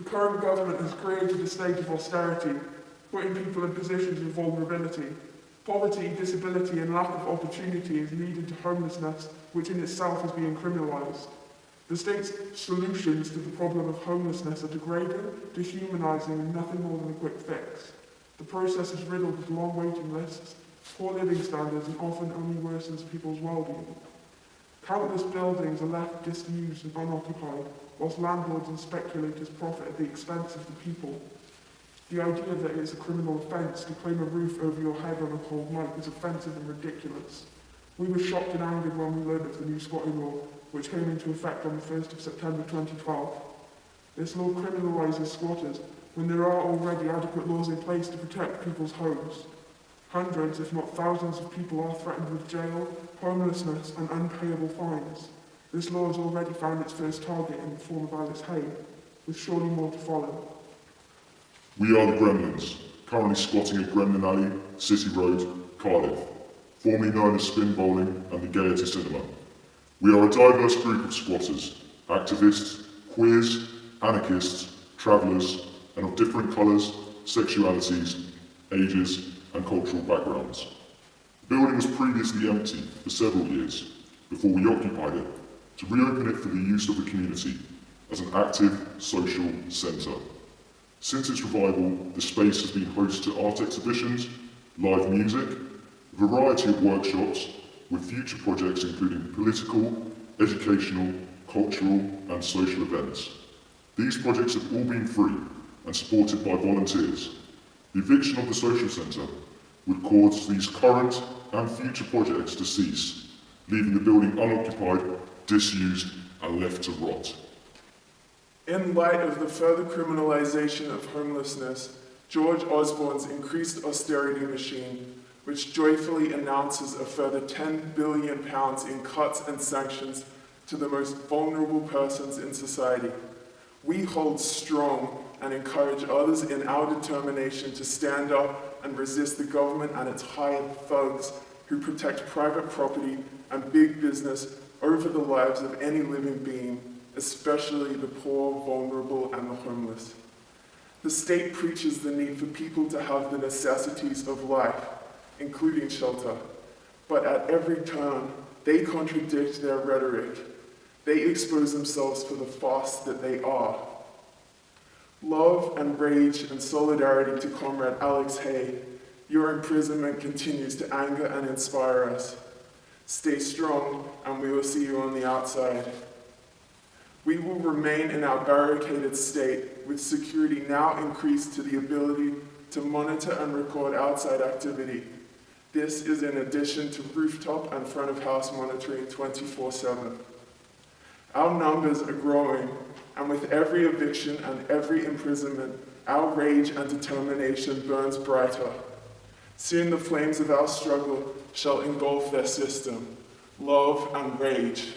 The current government has created a state of austerity, putting people in positions of vulnerability. Poverty, disability and lack of opportunity is leading to homelessness, which in itself is being criminalised. The state's solutions to the problem of homelessness are degrading, dehumanising and nothing more than a quick fix. The process is riddled with long waiting lists, poor living standards and often only worsens people's well-being. Countless buildings are left disused and unoccupied, whilst landlords and speculators profit at the expense of the people. The idea that it is a criminal offence to claim a roof over your head on a cold night is offensive and ridiculous. We were shocked and angered when we learned of the new squatting law, which came into effect on the 1st of September 2012. This law criminalises squatters when there are already adequate laws in place to protect people's homes. Hundreds, if not thousands of people are threatened with jail, homelessness and unpayable fines. This law has already found its first target in the form of Alex Haigh, with surely more to follow. We are the Gremlins, currently squatting at Gremlin Alley, City Road, Cardiff, formerly known as Spin Bowling and the Gaiety Cinema. We are a diverse group of squatters, activists, queers, anarchists, travellers, and of different colours, sexualities, ages, and cultural backgrounds. The building was previously empty for several years before we occupied it to reopen it for the use of the community as an active social centre. Since its revival, the space has been host to art exhibitions, live music, a variety of workshops, with future projects including political, educational, cultural and social events. These projects have all been free and supported by volunteers. The eviction of the social centre would cause these current and future projects to cease, leaving the building unoccupied, disused and left to rot. In light of the further criminalisation of homelessness, George Osborne's increased austerity machine, which joyfully announces a further £10 billion in cuts and sanctions to the most vulnerable persons in society. We hold strong and encourage others in our determination to stand up and resist the government and its hired thugs who protect private property and big business over the lives of any living being especially the poor, vulnerable, and the homeless. The state preaches the need for people to have the necessities of life, including shelter, but at every turn, they contradict their rhetoric. They expose themselves for the farce that they are. Love and rage and solidarity to Comrade Alex Haigh, your imprisonment continues to anger and inspire us. Stay strong, and we will see you on the outside. We will remain in our barricaded state with security now increased to the ability to monitor and record outside activity. This is in addition to rooftop and front of house monitoring 24-7. Our numbers are growing, and with every eviction and every imprisonment, our rage and determination burns brighter. Soon the flames of our struggle shall engulf their system. Love and rage.